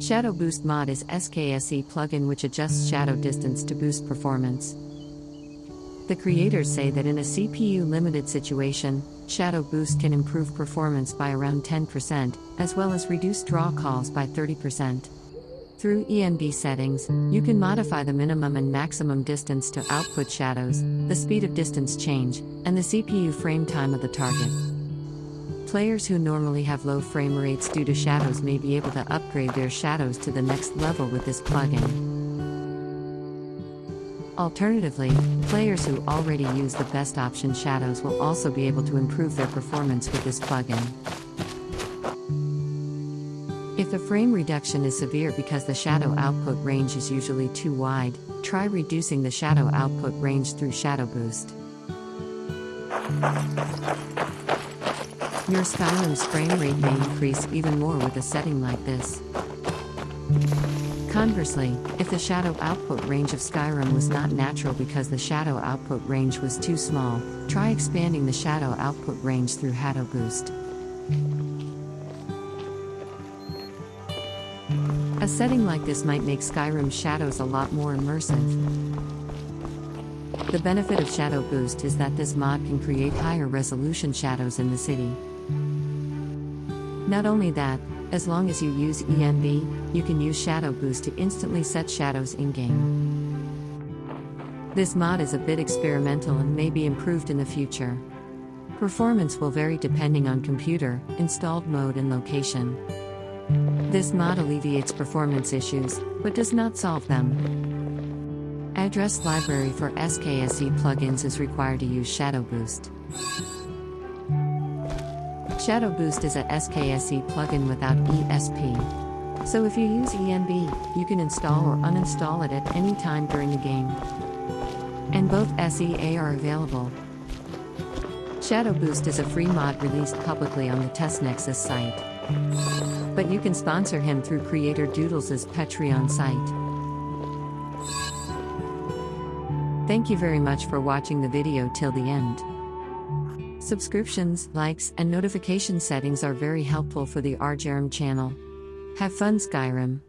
Shadow Boost Mod is SKSE plugin which adjusts shadow distance to boost performance. The creators say that in a CPU limited situation, Shadow Boost can improve performance by around 10%, as well as reduce draw calls by 30%. Through ENB settings, you can modify the minimum and maximum distance to output shadows, the speed of distance change, and the CPU frame time of the target. Players who normally have low frame rates due to shadows may be able to upgrade their shadows to the next level with this plugin. Alternatively, players who already use the best option shadows will also be able to improve their performance with this plugin. If the frame reduction is severe because the shadow output range is usually too wide, try reducing the shadow output range through Shadow Boost. Your Skyrim's frame rate may increase even more with a setting like this. Conversely, if the shadow output range of Skyrim was not natural because the shadow output range was too small, try expanding the shadow output range through Shadow Boost. A setting like this might make Skyrim's shadows a lot more immersive. The benefit of Shadow Boost is that this mod can create higher resolution shadows in the city. Not only that, as long as you use ENB, you can use Shadow Boost to instantly set shadows in game. This mod is a bit experimental and may be improved in the future. Performance will vary depending on computer, installed mode, and location. This mod alleviates performance issues, but does not solve them. Address library for SKSE plugins is required to use Shadow Boost. Shadow Boost is a SKSE plugin without ESP. So if you use ENB, you can install or uninstall it at any time during the game. And both SEA are available. Shadow Boost is a free mod released publicly on the TestNexus site. But you can sponsor him through creator Doodles' Patreon site. Thank you very much for watching the video till the end. Subscriptions, likes, and notification settings are very helpful for the RJerm channel. Have fun, Skyrim.